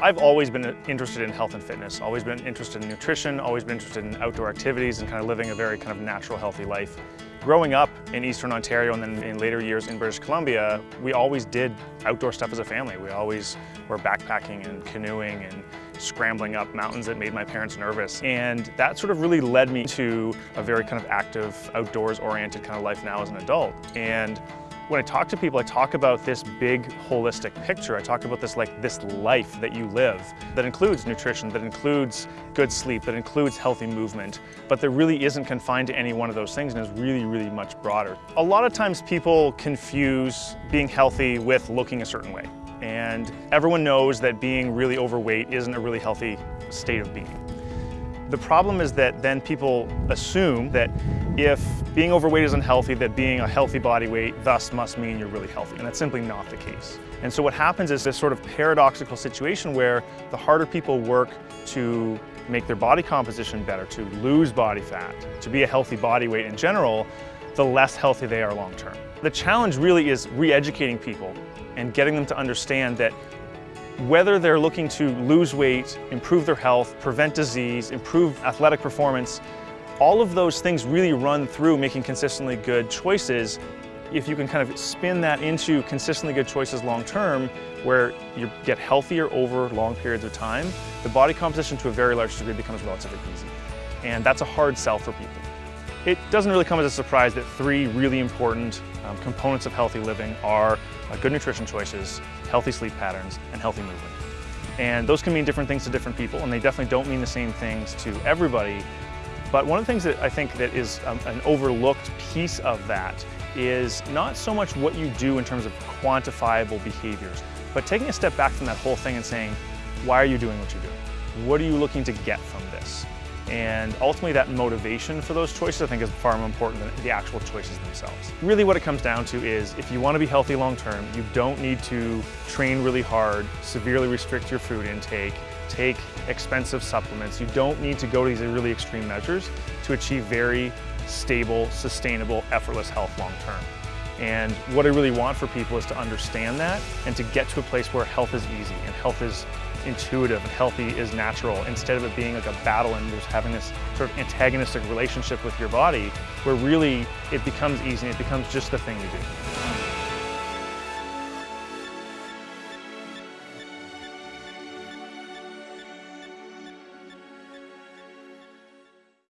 I've always been interested in health and fitness, always been interested in nutrition, always been interested in outdoor activities and kind of living a very kind of natural, healthy life. Growing up in Eastern Ontario and then in later years in British Columbia, we always did outdoor stuff as a family. We always were backpacking and canoeing and scrambling up mountains that made my parents nervous. And that sort of really led me to a very kind of active, outdoors oriented kind of life now as an adult. And when I talk to people, I talk about this big holistic picture. I talk about this like this life that you live that includes nutrition, that includes good sleep, that includes healthy movement, but that really isn't confined to any one of those things and is really, really much broader. A lot of times people confuse being healthy with looking a certain way. And everyone knows that being really overweight isn't a really healthy state of being. The problem is that then people assume that if being overweight is unhealthy, that being a healthy body weight thus must mean you're really healthy, and that's simply not the case. And so what happens is this sort of paradoxical situation where the harder people work to make their body composition better, to lose body fat, to be a healthy body weight in general, the less healthy they are long term. The challenge really is re-educating people and getting them to understand that whether they're looking to lose weight, improve their health, prevent disease, improve athletic performance, all of those things really run through making consistently good choices. If you can kind of spin that into consistently good choices long term, where you get healthier over long periods of time, the body composition to a very large degree becomes relatively easy. And that's a hard sell for people. It doesn't really come as a surprise that three really important um, components of healthy living are uh, good nutrition choices, healthy sleep patterns, and healthy movement. And those can mean different things to different people, and they definitely don't mean the same things to everybody. But one of the things that I think that is um, an overlooked piece of that is not so much what you do in terms of quantifiable behaviors, but taking a step back from that whole thing and saying, why are you doing what you're doing? What are you looking to get from this? And ultimately that motivation for those choices I think is far more important than the actual choices themselves. Really what it comes down to is if you want to be healthy long term, you don't need to train really hard, severely restrict your food intake, take expensive supplements. You don't need to go to these really extreme measures to achieve very stable, sustainable, effortless health long term. And what I really want for people is to understand that and to get to a place where health is easy and health is intuitive and healthy is natural instead of it being like a battle and just having this sort of antagonistic relationship with your body where really it becomes easy and it becomes just the thing you do.